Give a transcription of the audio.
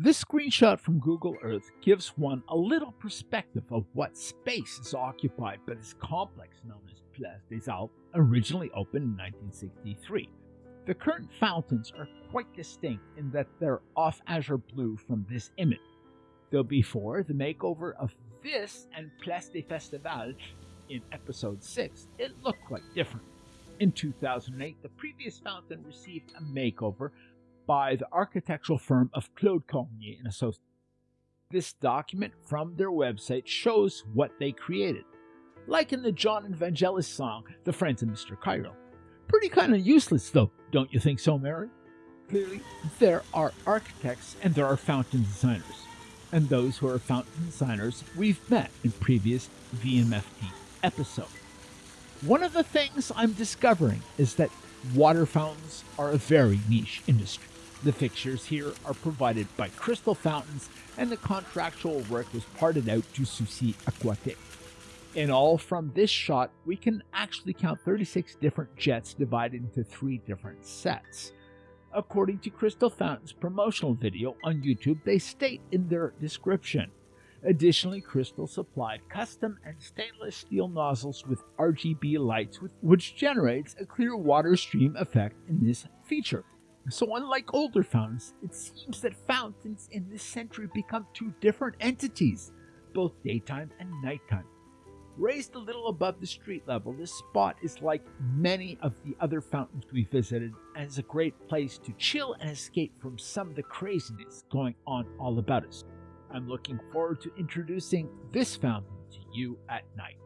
This screenshot from Google Earth gives one a little perspective of what space is occupied by this complex known as Place des Arts, originally opened in 1963. The current fountains are quite distinct in that they're off azure blue from this image. Though before the makeover of this and Place des Festivals in episode 6, it looked quite different. In 2008, the previous fountain received a makeover by the architectural firm of Claude Cormier and Associates. This document from their website shows what they created. Like in the Jon and Vangelis song, The Friends of Mr. Cairo. Pretty kind of useless, though, don't you think so, Mary? Clearly, there are architects and there are fountain designers. And those who are fountain designers we've met in previous VMFT episodes. One of the things I'm discovering is that water fountains are a very niche industry. The fixtures here are provided by Crystal Fountains, and the contractual work was parted out to Souci Aquatique. In all, from this shot, we can actually count 36 different jets divided into three different sets. According to Crystal Fountain's promotional video on YouTube, they state in their description Additionally, Crystal supplied custom and stainless steel nozzles with RGB lights, which generates a clear water stream effect in this feature. So, unlike older fountains, it seems that fountains in this century become two different entities, both daytime and nighttime. Raised a little above the street level, this spot is like many of the other fountains we visited and is a great place to chill and escape from some of the craziness going on all about us. I'm looking forward to introducing this fountain to you at night.